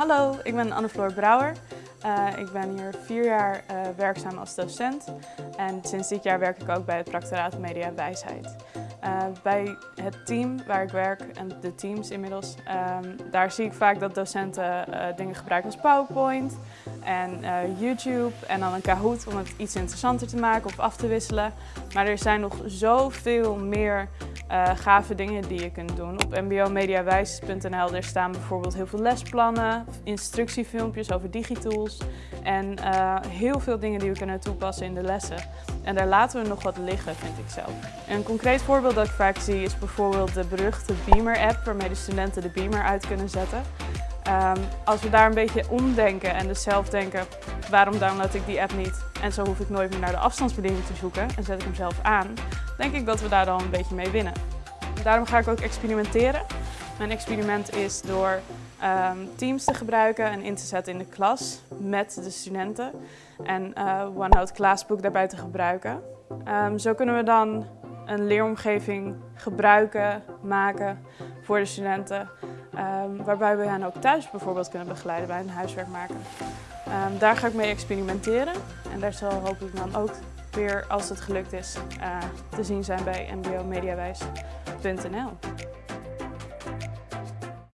Hallo, ik ben Anne-Floor Brouwer. Uh, ik ben hier vier jaar uh, werkzaam als docent en sinds dit jaar werk ik ook bij het Practoraat Media Wijsheid. Uh, bij het team waar ik werk en de teams inmiddels, um, daar zie ik vaak dat docenten dingen gebruiken als PowerPoint en YouTube en dan een Kahoot om het iets interessanter te maken of af te wisselen. Maar er zijn nog zoveel meer uh, gave dingen die je kunt doen. Op mbomediawijs.nl er staan bijvoorbeeld heel veel lesplannen, instructiefilmpjes over digitools en uh, heel veel dingen die we kunnen toepassen in de lessen. En daar laten we nog wat liggen, vind ik zelf. Een concreet voorbeeld dat ik vaak zie is bijvoorbeeld de beruchte Beamer-app waarmee de studenten de Beamer uit kunnen zetten. Um, als we daar een beetje omdenken en dus zelf denken, waarom download ik die app niet? En zo hoef ik nooit meer naar de afstandsbediening te zoeken en zet ik hem zelf aan. Denk ik dat we daar dan een beetje mee winnen. Daarom ga ik ook experimenteren. Mijn experiment is door um, Teams te gebruiken en in te zetten in de klas met de studenten. En uh, OneNote Classbook daarbij te gebruiken. Um, zo kunnen we dan een leeromgeving gebruiken, maken voor de studenten. Um, waarbij we hen ook thuis bijvoorbeeld kunnen begeleiden bij hun huiswerk maken. Um, daar ga ik mee experimenteren en daar zal hopelijk dan ook weer, als het gelukt is, uh, te zien zijn bij mbomediawijs.nl.